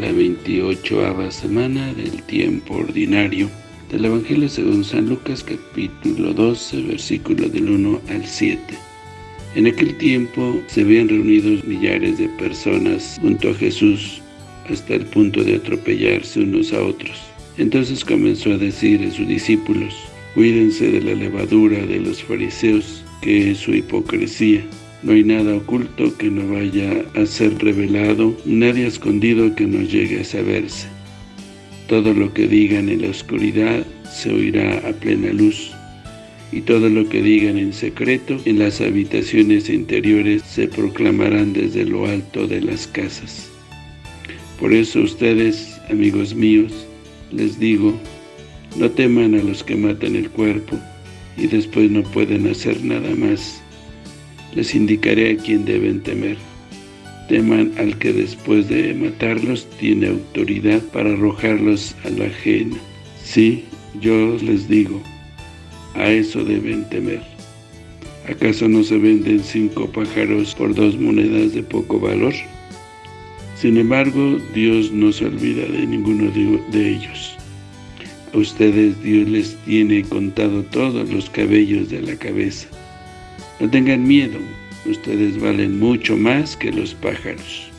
28 semana del tiempo ordinario del Evangelio según San Lucas capítulo 12 versículo del 1 al 7. En aquel tiempo se habían reunido millares de personas junto a Jesús hasta el punto de atropellarse unos a otros. Entonces comenzó a decir a sus discípulos, cuídense de la levadura de los fariseos, que es su hipocresía no hay nada oculto que no vaya a ser revelado, nadie escondido que no llegue a saberse. Todo lo que digan en la oscuridad se oirá a plena luz, y todo lo que digan en secreto en las habitaciones interiores se proclamarán desde lo alto de las casas. Por eso ustedes, amigos míos, les digo, no teman a los que matan el cuerpo y después no pueden hacer nada más les indicaré a quién deben temer. Teman al que después de matarlos tiene autoridad para arrojarlos a la ajena. Sí, yo les digo, a eso deben temer. ¿Acaso no se venden cinco pájaros por dos monedas de poco valor? Sin embargo, Dios no se olvida de ninguno de ellos. A ustedes Dios les tiene contado todos los cabellos de la cabeza. No tengan miedo, ustedes valen mucho más que los pájaros.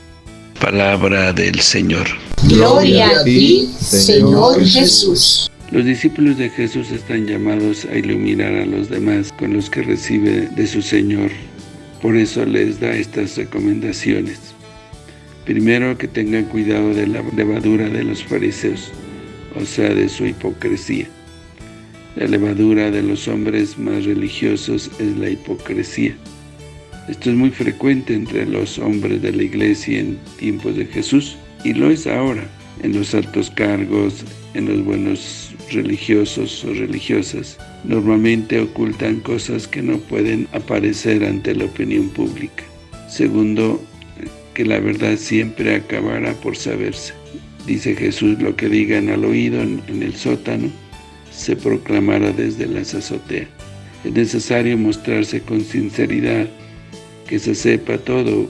Palabra del Señor. Gloria a ti, Señor Jesús. Los discípulos de Jesús están llamados a iluminar a los demás con los que recibe de su Señor. Por eso les da estas recomendaciones. Primero, que tengan cuidado de la levadura de los fariseos, o sea, de su hipocresía. La levadura de los hombres más religiosos es la hipocresía. Esto es muy frecuente entre los hombres de la iglesia en tiempos de Jesús, y lo es ahora, en los altos cargos, en los buenos religiosos o religiosas. Normalmente ocultan cosas que no pueden aparecer ante la opinión pública. Segundo, que la verdad siempre acabará por saberse. Dice Jesús, lo que digan al oído en el sótano, se proclamara desde las azoteas. Es necesario mostrarse con sinceridad, que se sepa todo,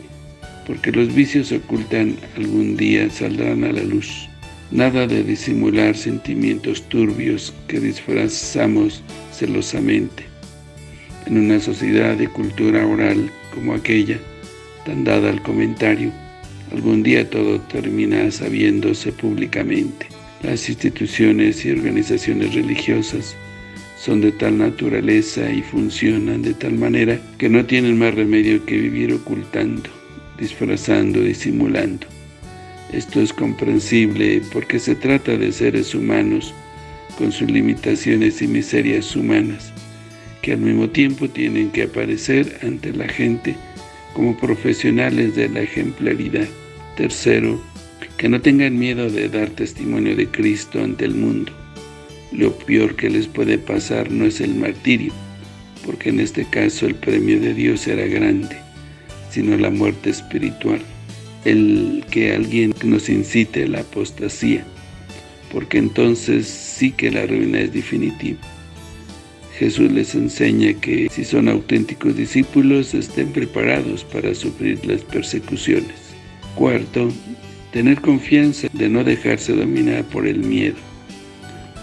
porque los vicios ocultan algún día saldrán a la luz. Nada de disimular sentimientos turbios que disfrazamos celosamente. En una sociedad de cultura oral como aquella, tan dada al comentario, algún día todo termina sabiéndose públicamente. Las instituciones y organizaciones religiosas son de tal naturaleza y funcionan de tal manera que no tienen más remedio que vivir ocultando, disfrazando, disimulando. Esto es comprensible porque se trata de seres humanos con sus limitaciones y miserias humanas, que al mismo tiempo tienen que aparecer ante la gente como profesionales de la ejemplaridad. Tercero, que no tengan miedo de dar testimonio de Cristo ante el mundo. Lo peor que les puede pasar no es el martirio, porque en este caso el premio de Dios será grande, sino la muerte espiritual, el que alguien nos incite a la apostasía, porque entonces sí que la ruina es definitiva. Jesús les enseña que si son auténticos discípulos, estén preparados para sufrir las persecuciones. Cuarto, Tener confianza de no dejarse dominar por el miedo,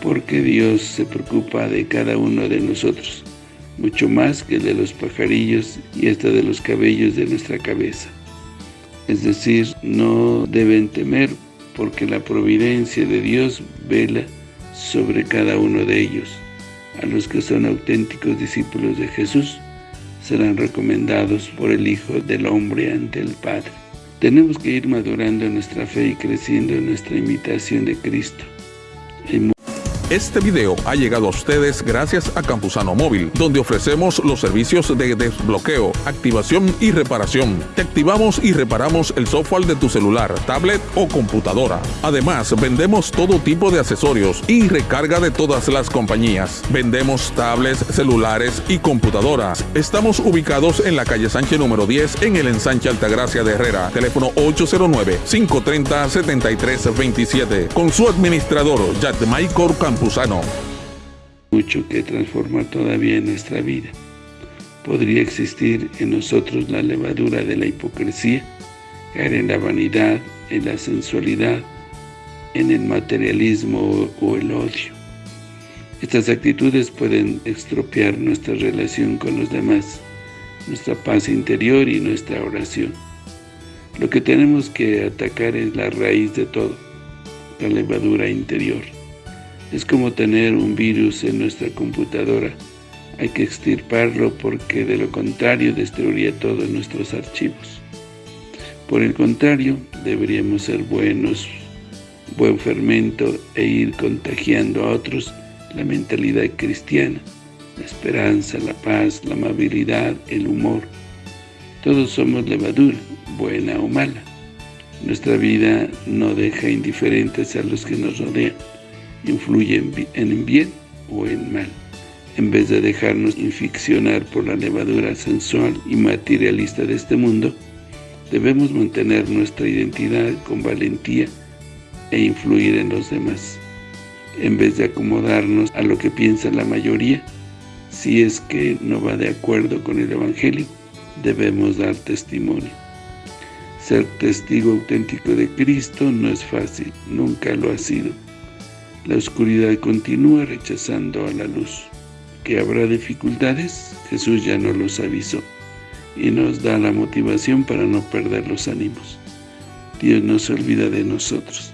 porque Dios se preocupa de cada uno de nosotros, mucho más que de los pajarillos y hasta de los cabellos de nuestra cabeza. Es decir, no deben temer porque la providencia de Dios vela sobre cada uno de ellos. A los que son auténticos discípulos de Jesús serán recomendados por el Hijo del Hombre ante el Padre. Tenemos que ir madurando nuestra fe y creciendo en nuestra imitación de Cristo. Este video ha llegado a ustedes gracias a Campusano Móvil, donde ofrecemos los servicios de desbloqueo, activación y reparación. Te activamos y reparamos el software de tu celular, tablet o computadora. Además, vendemos todo tipo de accesorios y recarga de todas las compañías. Vendemos tablets, celulares y computadoras. Estamos ubicados en la calle Sánchez número 10 en el ensanche Altagracia de Herrera. Teléfono 809-530-7327. Con su administrador, Michael Campusano. Mucho que transforma todavía en nuestra vida. Podría existir en nosotros la levadura de la hipocresía, caer en la vanidad, en la sensualidad en el materialismo o el odio. Estas actitudes pueden estropear nuestra relación con los demás, nuestra paz interior y nuestra oración. Lo que tenemos que atacar es la raíz de todo, la levadura interior. Es como tener un virus en nuestra computadora. Hay que extirparlo porque de lo contrario destruiría todos nuestros archivos. Por el contrario, deberíamos ser buenos, buen fermento e ir contagiando a otros la mentalidad cristiana, la esperanza, la paz, la amabilidad, el humor. Todos somos levadura, buena o mala. Nuestra vida no deja indiferentes a los que nos rodean, influye en bien o en mal. En vez de dejarnos inficcionar por la levadura sensual y materialista de este mundo, debemos mantener nuestra identidad con valentía e influir en los demás en vez de acomodarnos a lo que piensa la mayoría, si es que no va de acuerdo con el Evangelio, debemos dar testimonio. Ser testigo auténtico de Cristo no es fácil, nunca lo ha sido. La oscuridad continúa rechazando a la luz. ¿Que habrá dificultades? Jesús ya nos los avisó y nos da la motivación para no perder los ánimos. Dios no se olvida de nosotros.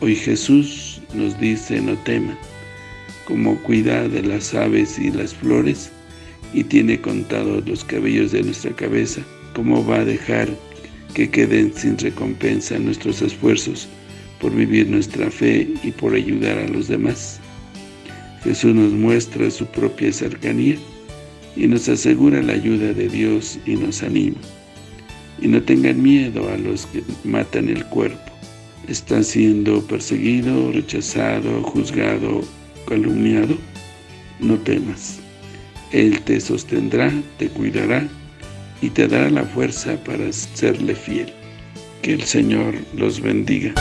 Hoy Jesús nos dice no teman, como cuida de las aves y las flores, y tiene contados los cabellos de nuestra cabeza, ¿cómo va a dejar que queden sin recompensa nuestros esfuerzos por vivir nuestra fe y por ayudar a los demás? Jesús nos muestra su propia cercanía y nos asegura la ayuda de Dios y nos anima. Y no tengan miedo a los que matan el cuerpo, está siendo perseguido, rechazado, juzgado, calumniado, no temas. Él te sostendrá, te cuidará y te dará la fuerza para serle fiel. Que el Señor los bendiga.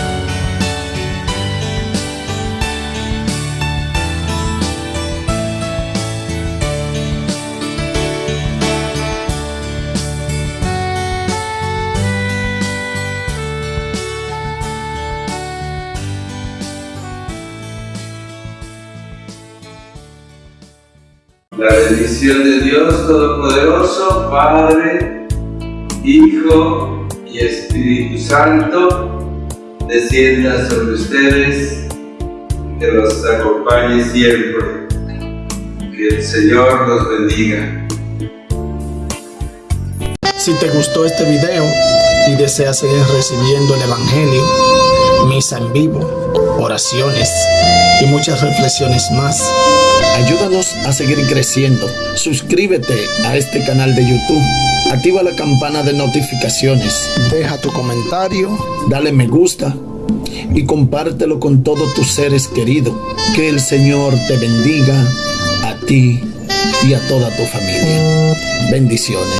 La bendición de Dios Todopoderoso, Padre, Hijo y Espíritu Santo, descienda sobre ustedes, que los acompañe siempre. Que el Señor los bendiga. Si te gustó este video y deseas seguir recibiendo el Evangelio, misa en vivo, oraciones y muchas reflexiones más, Ayúdanos a seguir creciendo. Suscríbete a este canal de YouTube. Activa la campana de notificaciones. Deja tu comentario. Dale me gusta. Y compártelo con todos tus seres queridos. Que el Señor te bendiga a ti y a toda tu familia. Bendiciones.